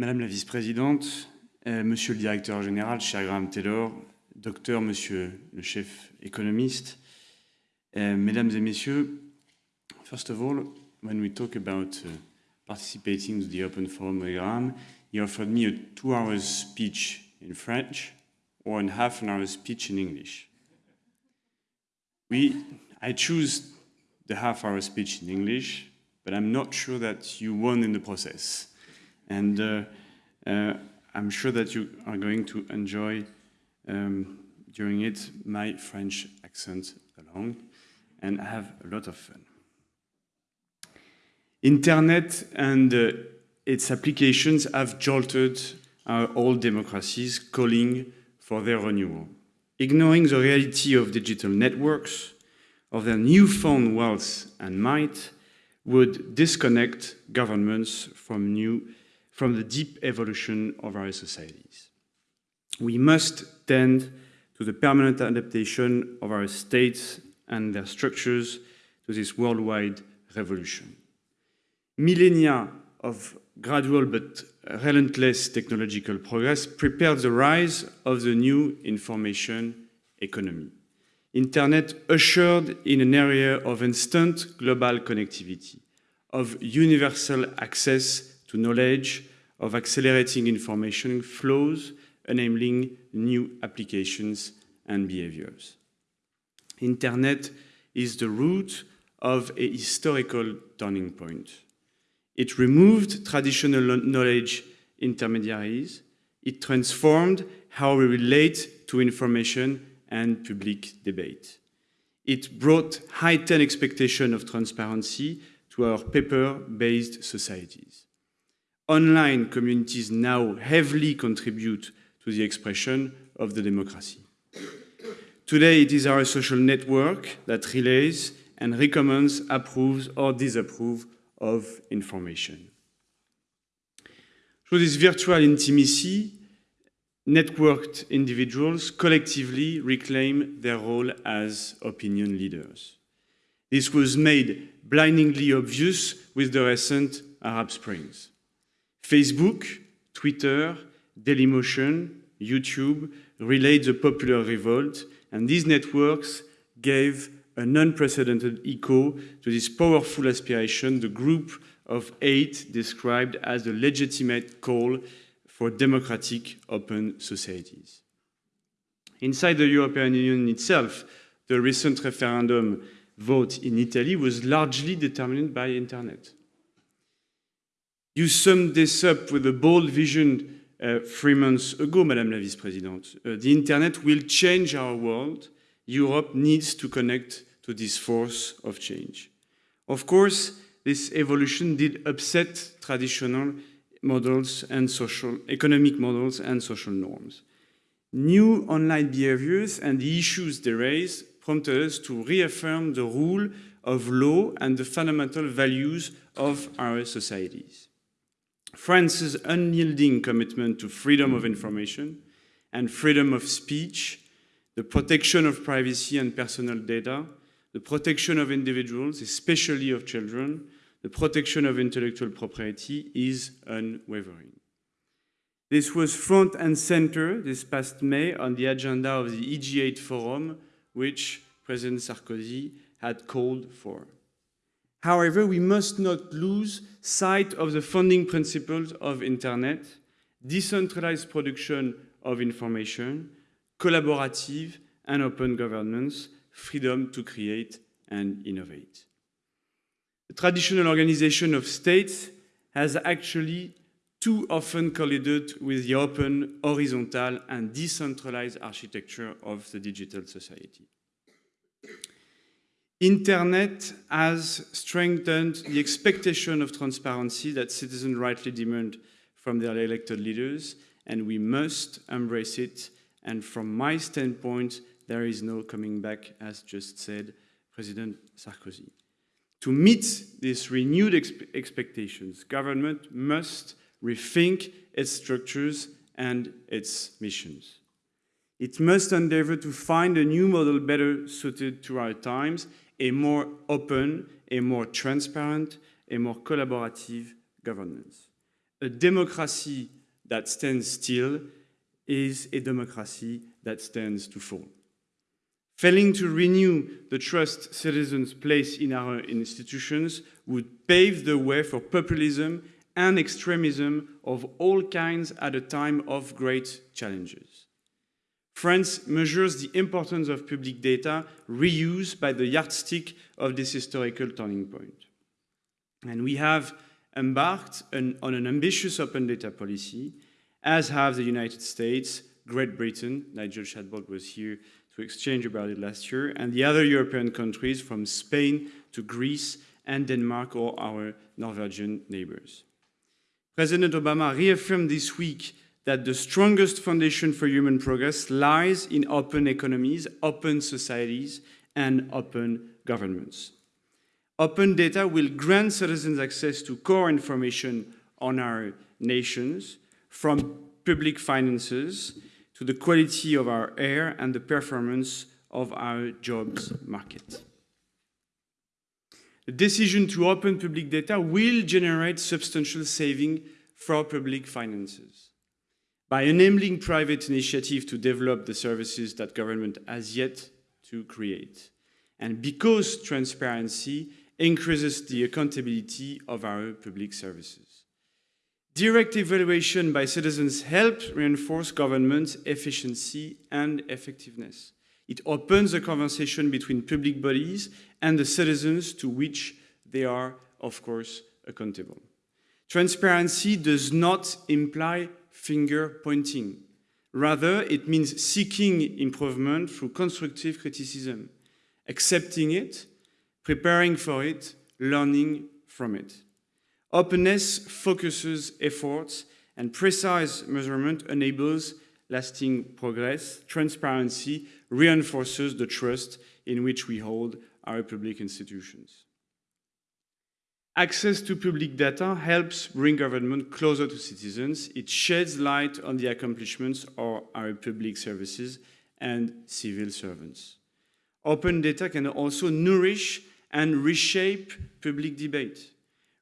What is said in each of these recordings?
Madame la vice-présidente, euh, monsieur le directeur général, cher Graham Taylor, docteur, monsieur le chef économiste, uh, mesdames et messieurs, first of all, when we talk about uh, participating to the Open Forum with Graham, he offered me a two-hour speech in French or a half an hour speech in English. We, I choose the half hour speech in English, but I'm not sure that you won in the process. And uh, uh, I'm sure that you are going to enjoy um, during it my French accent along and have a lot of fun. Internet and uh, its applications have jolted our old democracies, calling for their renewal. Ignoring the reality of digital networks, of their newfound wealth and might, would disconnect governments from, new, from the deep evolution of our societies. We must tend to the permanent adaptation of our states and their structures to this worldwide revolution. Millennia of gradual but relentless technological progress prepared the rise of the new information economy. Internet ushered in an era of instant global connectivity, of universal access to knowledge, of accelerating information flows, enabling new applications and behaviors. Internet is the root of a historical turning point. It removed traditional knowledge intermediaries. It transformed how we relate to information and public debate. It brought heightened expectation of transparency to our paper-based societies. Online communities now heavily contribute to the expression of the democracy. Today, it is our social network that relays and recommends, approves or disapproves of information. Through this virtual intimacy, networked individuals collectively reclaim their role as opinion leaders. This was made blindingly obvious with the recent Arab Springs. Facebook, Twitter, Dailymotion, YouTube relayed the popular revolt, and these networks gave an unprecedented echo to this powerful aspiration the group of eight described as a legitimate call for democratic open societies. Inside the European Union itself, the recent referendum vote in Italy was largely determined by internet. You summed this up with a bold vision uh, three months ago, Madame la Vice-Présidente. Uh, the internet will change our world. Europe needs to connect to this force of change. Of course, this evolution did upset traditional models and social, economic models and social norms. New online behaviors and the issues they raise prompted us to reaffirm the rule of law and the fundamental values of our societies. France's unyielding commitment to freedom of information and freedom of speech, the protection of privacy and personal data, the protection of individuals, especially of children, the protection of intellectual property is unwavering. This was front and center this past May on the agenda of the EG8 forum, which President Sarkozy had called for. However, we must not lose sight of the founding principles of Internet, decentralized production of information, collaborative and open governance, freedom to create and innovate. The traditional organization of states has actually too often collided with the open, horizontal and decentralized architecture of the digital society. Internet has strengthened the expectation of transparency that citizens rightly demand from their elected leaders, and we must embrace it. And from my standpoint, there is no coming back, as just said President Sarkozy. To meet these renewed expe expectations, government must rethink its structures and its missions. It must endeavor to find a new model better suited to our times a more open, a more transparent, a more collaborative governance. a democracy that stands still is a democracy that stands to fall. Failing to renew the trust citizens place in our institutions would pave the way for populism and extremism of all kinds at a time of great challenges. France measures the importance of public data reuse by the yardstick of this historical turning point. And we have embarked on, on an ambitious open data policy, as have the United States, Great Britain, Nigel Shadbolt was here to exchange about it last year, and the other European countries from Spain to Greece and Denmark or our Norwegian neighbors. President Obama reaffirmed this week that the strongest foundation for human progress lies in open economies, open societies, and open governments. Open data will grant citizens access to core information on our nations, from public finances to the quality of our air and the performance of our jobs market. The decision to open public data will generate substantial saving for public finances by enabling private initiative to develop the services that government has yet to create. And because transparency increases the accountability of our public services. Direct evaluation by citizens helps reinforce government efficiency and effectiveness. It opens a conversation between public bodies and the citizens to which they are, of course, accountable. Transparency does not imply finger pointing. Rather, it means seeking improvement through constructive criticism, accepting it, preparing for it, learning from it. Openness focuses efforts and precise measurement enables lasting progress. Transparency reinforces the trust in which we hold our public institutions. Access to public data helps bring government closer to citizens. It sheds light on the accomplishments of our public services and civil servants. Open data can also nourish and reshape public debate.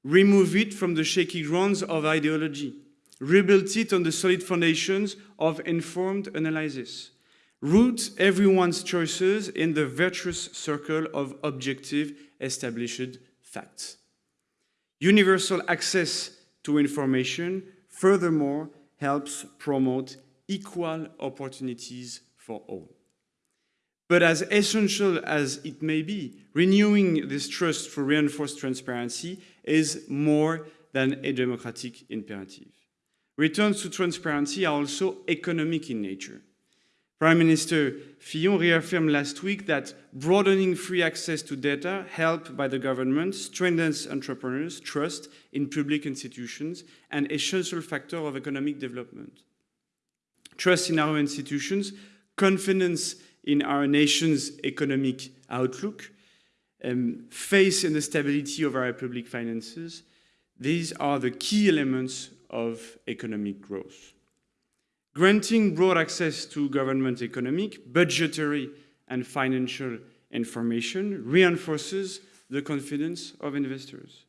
Remove it from the shaky grounds of ideology. Rebuild it on the solid foundations of informed analysis. Root everyone's choices in the virtuous circle of objective established facts. Universal access to information, furthermore, helps promote equal opportunities for all. But as essential as it may be, renewing this trust for reinforced transparency is more than a democratic imperative. Returns to transparency are also economic in nature. Prime Minister Fillon reaffirmed last week that broadening free access to data helped by the government strengthens entrepreneurs' trust in public institutions, an essential factor of economic development. Trust in our institutions, confidence in our nation's economic outlook, um, faith in the stability of our public finances, these are the key elements of economic growth. Granting broad access to government economic, budgetary, and financial information reinforces the confidence of investors.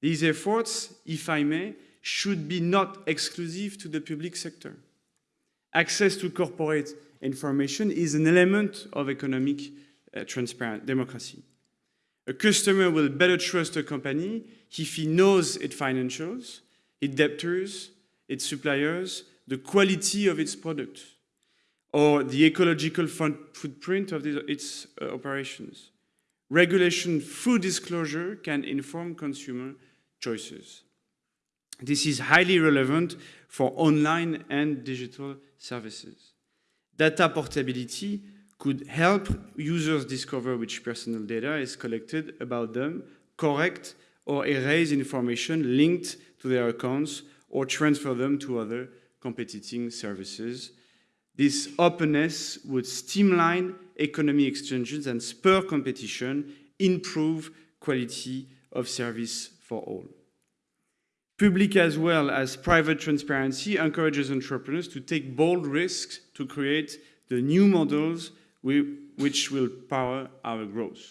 These efforts, if I may, should be not exclusive to the public sector. Access to corporate information is an element of economic uh, transparent democracy. A customer will better trust a company if he knows its financials, its debtors, its suppliers, the quality of its product or the ecological footprint of its uh, operations. Regulation through disclosure can inform consumer choices. This is highly relevant for online and digital services. Data portability could help users discover which personal data is collected about them, correct or erase information linked to their accounts, or transfer them to other competing services. This openness would streamline economy exchanges and spur competition, improve quality of service for all. Public as well as private transparency encourages entrepreneurs to take bold risks to create the new models which will power our growth.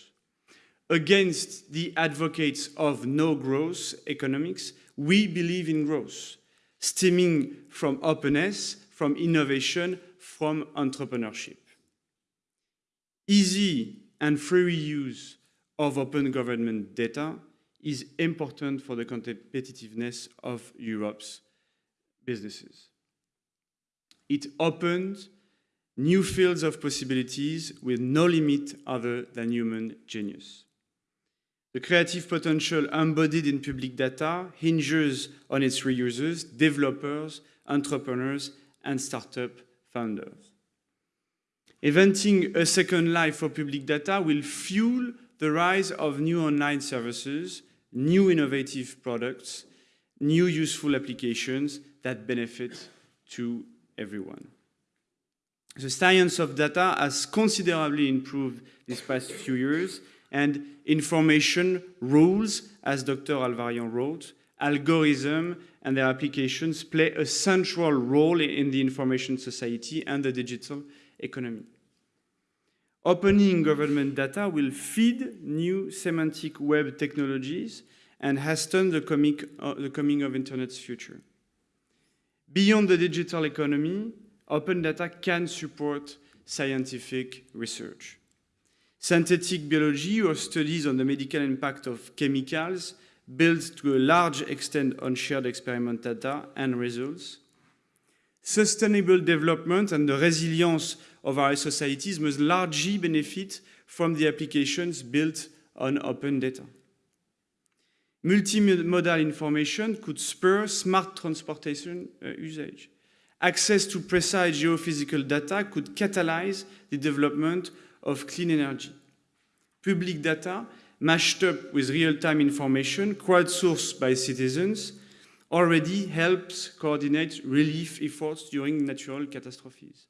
Against the advocates of no growth economics, we believe in growth stemming from openness, from innovation, from entrepreneurship. Easy and free use of open government data is important for the competitiveness of Europe's businesses. It opens new fields of possibilities with no limit other than human genius. The creative potential embodied in public data hinges on its reusers, developers, entrepreneurs, and startup founders. Inventing a second life for public data will fuel the rise of new online services, new innovative products, new useful applications that benefit to everyone. The science of data has considerably improved these past few years, and information rules, as Dr. Hal Varian wrote, algorithm and their applications play a central role in the information society and the digital economy. Opening government data will feed new semantic web technologies and hasten the, comic, uh, the coming of Internet's future. Beyond the digital economy, open data can support scientific research. Synthetic biology or studies on the medical impact of chemicals built to a large extent on shared experiment data and results. Sustainable development and the resilience of our societies must largely benefit from the applications built on open data. Multimodal information could spur smart transportation uh, usage. Access to precise geophysical data could catalyze the development of clean energy. Public data, mashed up with real-time information, crowdsourced by citizens, already helps coordinate relief efforts during natural catastrophes.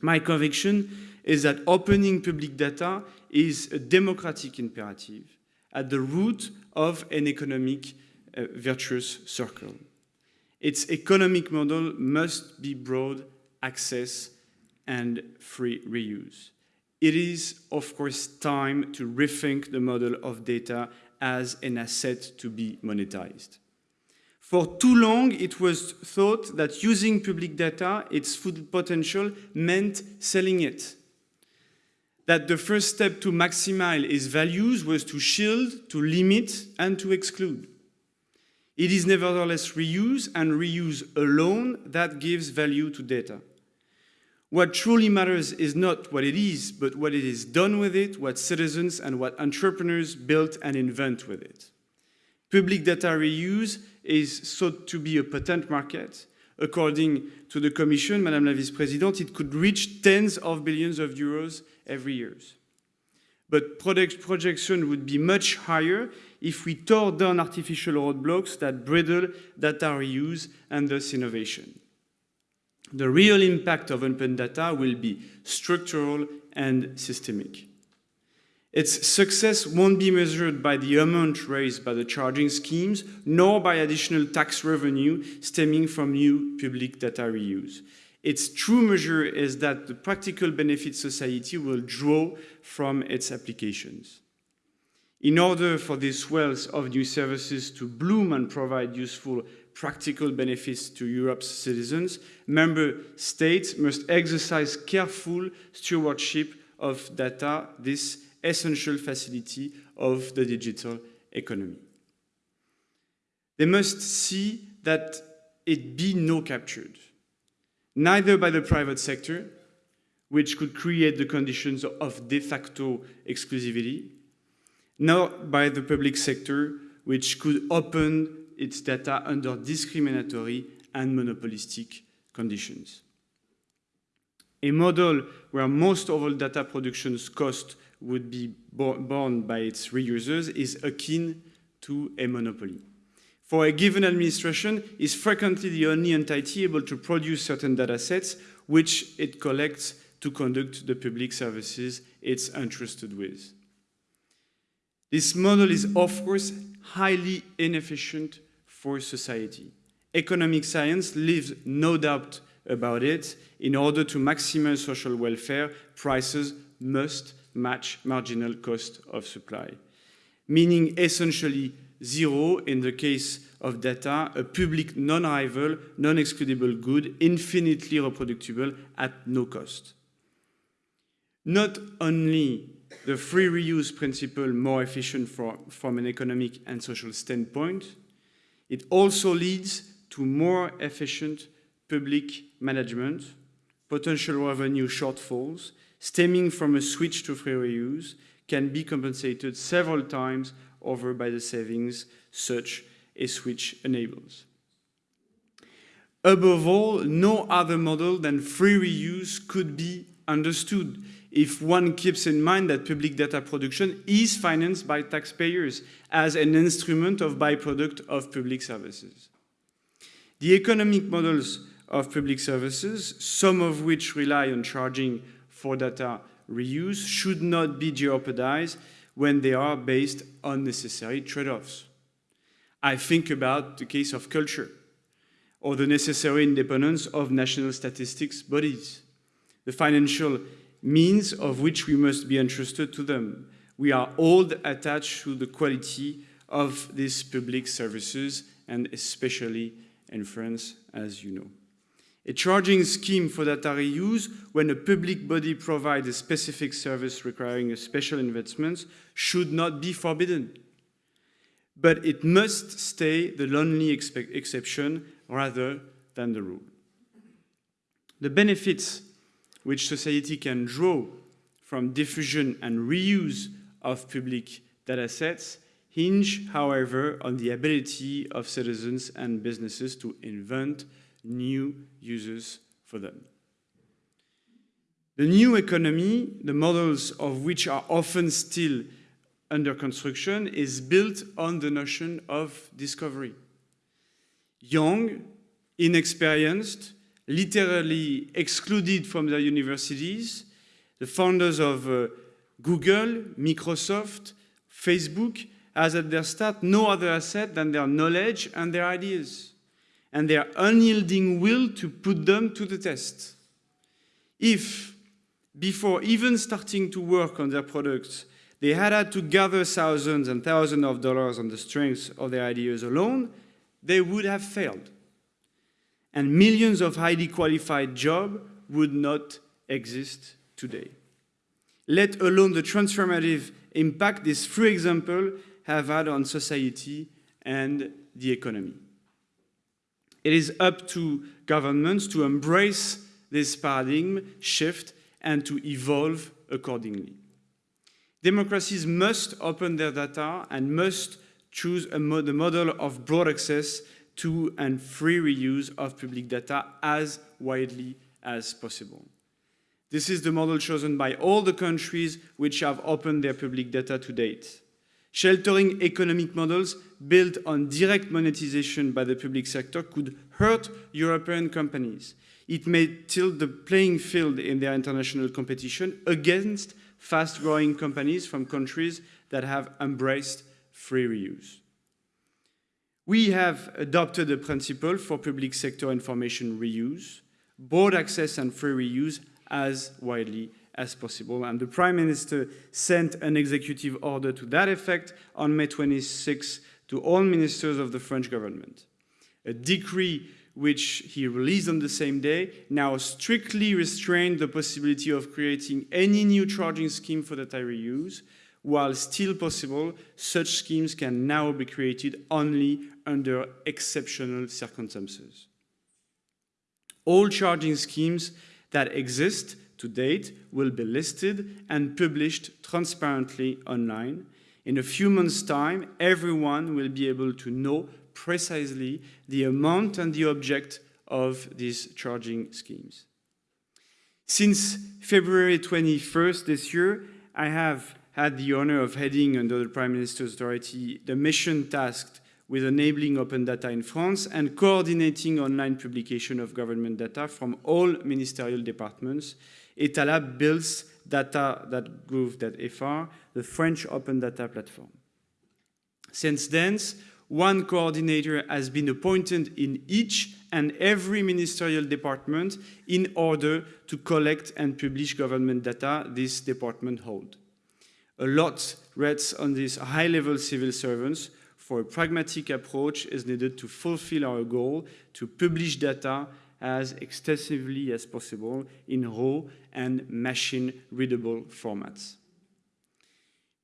My conviction is that opening public data is a democratic imperative at the root of an economic uh, virtuous circle. Its economic model must be broad access and free reuse. It is, of course, time to rethink the model of data as an asset to be monetized. For too long, it was thought that using public data, its full potential, meant selling it. That the first step to maximize its values was to shield, to limit, and to exclude. It is nevertheless reuse and reuse alone that gives value to data. What truly matters is not what it is, but what it is done with it, what citizens and what entrepreneurs build and invent with it. Public data reuse is thought to be a potent market. According to the Commission, Madame la Vice-Présidente, it could reach tens of billions of euros every year. But product projection would be much higher if we tore down artificial roadblocks that bridle data reuse and thus innovation the real impact of open data will be structural and systemic. Its success won't be measured by the amount raised by the charging schemes, nor by additional tax revenue stemming from new public data reuse. Its true measure is that the practical benefit society will draw from its applications. In order for this wealth of new services to bloom and provide useful practical benefits to Europe's citizens, member states must exercise careful stewardship of data, this essential facility of the digital economy. They must see that it be no captured, neither by the private sector, which could create the conditions of de facto exclusivity, nor by the public sector, which could open its data under discriminatory and monopolistic conditions. A model where most of all data production's cost would be borne by its reusers is akin to a monopoly. For a given administration, is frequently the only entity able to produce certain data sets which it collects to conduct the public services it's entrusted with. This model is, of course, highly inefficient for society. Economic science leaves no doubt about it. In order to maximize social welfare, prices must match marginal cost of supply, meaning essentially zero in the case of data, a public non-rival, non-excludable good, infinitely reproducible at no cost. Not only the free reuse principle more efficient for, from an economic and social standpoint, it also leads to more efficient public management, potential revenue shortfalls stemming from a switch to free reuse can be compensated several times over by the savings such a switch enables. Above all, no other model than free reuse could be understood if one keeps in mind that public data production is financed by taxpayers as an instrument of byproduct of public services. The economic models of public services, some of which rely on charging for data reuse, should not be jeopardized when they are based on necessary trade-offs. I think about the case of culture or the necessary independence of national statistics bodies. The financial means of which we must be entrusted to them. We are all attached to the quality of these public services and especially in France, as you know. A charging scheme for data reuse when a public body provides a specific service requiring a special investment should not be forbidden. But it must stay the lonely exception rather than the rule. The benefits which society can draw from diffusion and reuse of public data sets hinge, however, on the ability of citizens and businesses to invent new uses for them. The new economy, the models of which are often still under construction, is built on the notion of discovery. Young, inexperienced, literally excluded from their universities. The founders of uh, Google, Microsoft, Facebook has at their start no other asset than their knowledge and their ideas and their unyielding will to put them to the test. If, before even starting to work on their products, they had had to gather thousands and thousands of dollars on the strength of their ideas alone, they would have failed and millions of highly qualified jobs would not exist today. Let alone the transformative impact this free example have had on society and the economy. It is up to governments to embrace this paradigm shift and to evolve accordingly. Democracies must open their data and must choose mo the model of broad access to and free reuse of public data as widely as possible. This is the model chosen by all the countries which have opened their public data to date. Sheltering economic models built on direct monetization by the public sector could hurt European companies. It may tilt the playing field in their international competition against fast-growing companies from countries that have embraced free reuse. We have adopted a principle for public sector information reuse, broad access and free reuse as widely as possible. And the Prime Minister sent an executive order to that effect on May 26 to all ministers of the French government. A decree which he released on the same day, now strictly restrained the possibility of creating any new charging scheme for data reuse, while still possible, such schemes can now be created only under exceptional circumstances. All charging schemes that exist to date will be listed and published transparently online. In a few months' time, everyone will be able to know precisely the amount and the object of these charging schemes. Since February 21st this year, I have had the honor of heading under the Prime Minister's authority the mission tasked with enabling open data in France and coordinating online publication of government data from all ministerial departments. Etalab builds data.gouv.fr, the French open data platform. Since then, one coordinator has been appointed in each and every ministerial department in order to collect and publish government data this department hold. A lot rests on these high-level civil servants for a pragmatic approach is needed to fulfill our goal to publish data as extensively as possible in raw and machine-readable formats.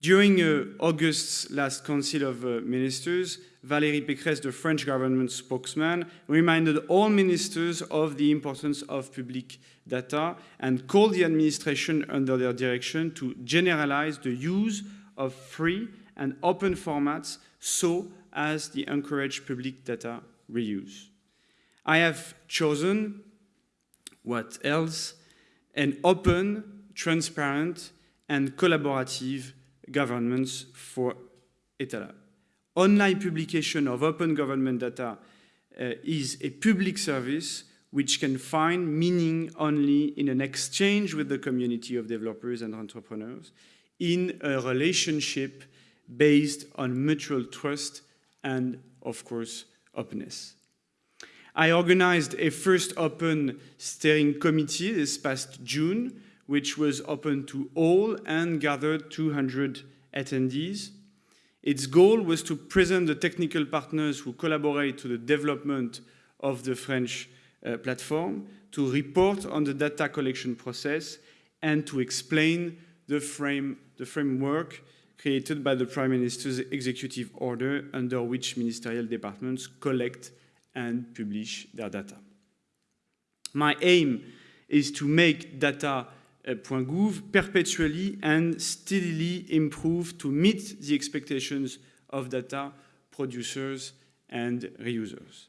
During uh, August's last Council of uh, Ministers, Valérie Pécresse, the French government spokesman, reminded all ministers of the importance of public data and called the administration under their direction to generalize the use of free and open formats so as to encourage public data reuse. I have chosen, what else, an open, transparent, and collaborative governance for Etalab. Online publication of open government data uh, is a public service which can find meaning only in an exchange with the community of developers and entrepreneurs, in a relationship based on mutual trust and, of course, openness. I organized a first open steering committee this past June, which was open to all and gathered 200 attendees. Its goal was to present the technical partners who collaborate to the development of the French uh, platform, to report on the data collection process, and to explain the, frame, the framework created by the Prime Minister's executive order under which ministerial departments collect and publish their data. My aim is to make data.gouv perpetually and steadily improve to meet the expectations of data producers and reusers.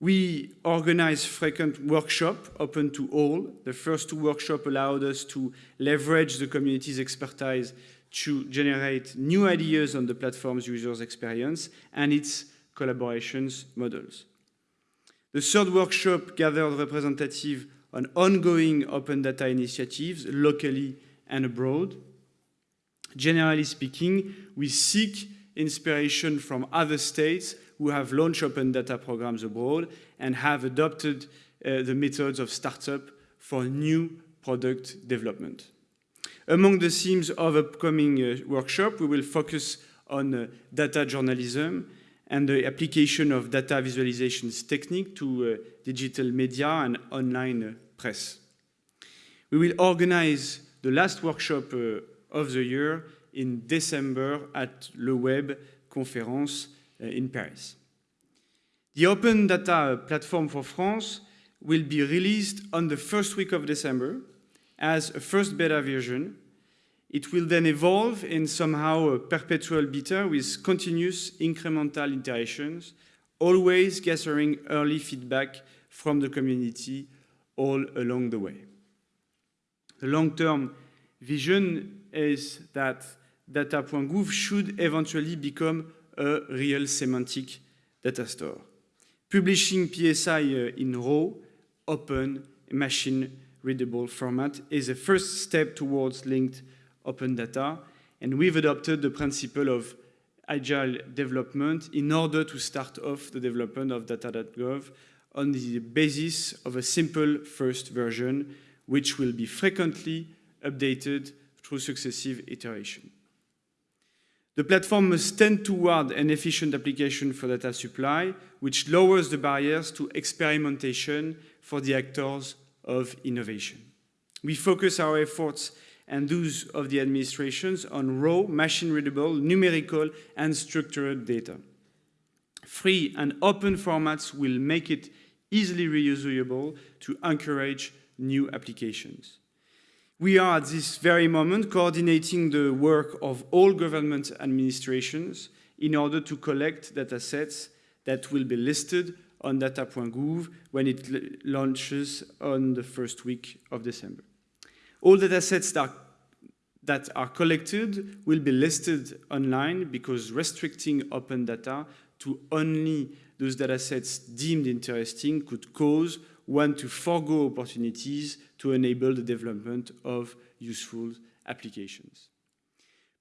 We organize frequent workshops open to all. The first two workshops allowed us to leverage the community's expertise to generate new ideas on the platform's users' experience and its collaborations models. The third workshop gathered representatives on ongoing open data initiatives locally and abroad. Generally speaking, we seek inspiration from other states who have launched open data programs abroad and have adopted uh, the methods of startup for new product development. Among the themes of upcoming uh, workshop, we will focus on uh, data journalism and the application of data visualizations technique to uh, digital media and online uh, press. We will organize the last workshop uh, of the year in December at Le Web conference in Paris. The Open Data Platform for France will be released on the first week of December as a first beta version. It will then evolve in somehow a perpetual beta with continuous incremental iterations, always gathering early feedback from the community all along the way. The long-term vision is that data.gouv should eventually become a real semantic data store. Publishing PSI uh, in raw, open, machine-readable format is a first step towards linked open data, and we've adopted the principle of agile development in order to start off the development of data.gouv on the basis of a simple first version, which will be frequently updated through successive iteration. The platform must tend toward an efficient application for data supply, which lowers the barriers to experimentation for the actors of innovation. We focus our efforts and those of the administrations on raw, machine-readable, numerical, and structured data. Free and open formats will make it easily reusable to encourage new applications. We are at this very moment coordinating the work of all government administrations in order to collect data sets that will be listed on data.gouv when it launches on the first week of December. All data sets that, that are collected will be listed online because restricting open data to only those data sets deemed interesting could cause one to forego opportunities to enable the development of useful applications.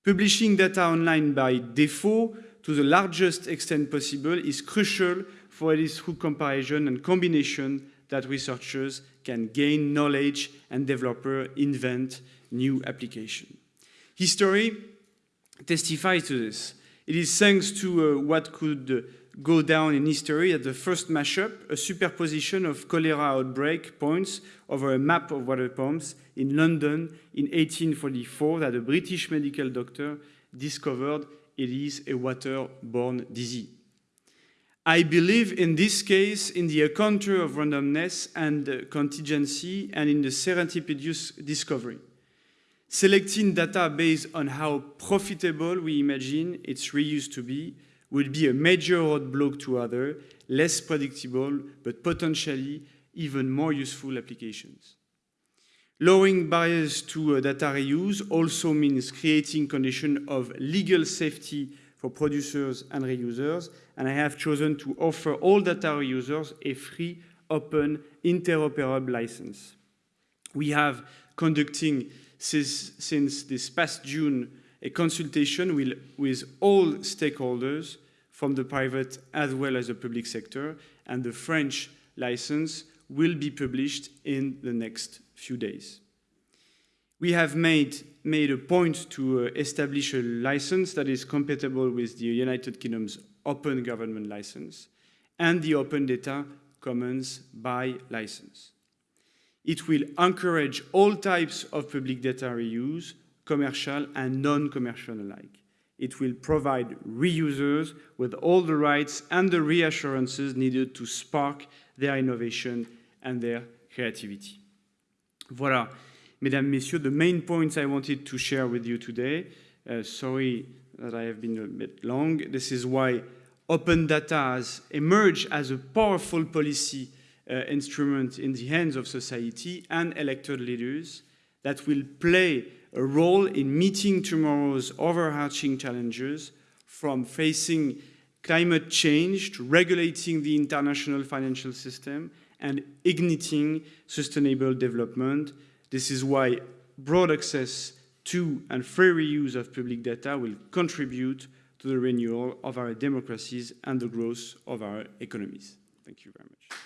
Publishing data online by default to the largest extent possible is crucial for it is through comparison and combination that researchers can gain knowledge and developer invent new application. History testifies to this. It is thanks to uh, what could go down in history as the first mashup, a superposition of cholera outbreak points over a map of water pumps in London in 1844 that a British medical doctor discovered it is a waterborne disease. I believe in this case in the encounter of randomness and contingency and in the serendipitous discovery. Selecting data based on how profitable we imagine its reuse to be will be a major roadblock to other, less predictable, but potentially even more useful applications. Lowering barriers to uh, data reuse also means creating conditions of legal safety for producers and reusers, and I have chosen to offer all data reusers a free, open, interoperable license. We have conducting since, since this past June a consultation with, with all stakeholders from the private as well as the public sector, and the French license will be published in the next few days. We have made, made a point to uh, establish a license that is compatible with the United Kingdom's Open Government License and the Open Data Commons by license. It will encourage all types of public data reuse, commercial and non-commercial alike. It will provide reusers with all the rights and the reassurances needed to spark their innovation and their creativity. Voilà, mesdames, messieurs, the main points I wanted to share with you today. Uh, sorry that I have been a bit long. This is why open data has emerged as a powerful policy uh, instrument in the hands of society and elected leaders that will play a role in meeting tomorrow's overarching challenges from facing climate change to regulating the international financial system and igniting sustainable development. This is why broad access to and free reuse of public data will contribute to the renewal of our democracies and the growth of our economies. Thank you very much.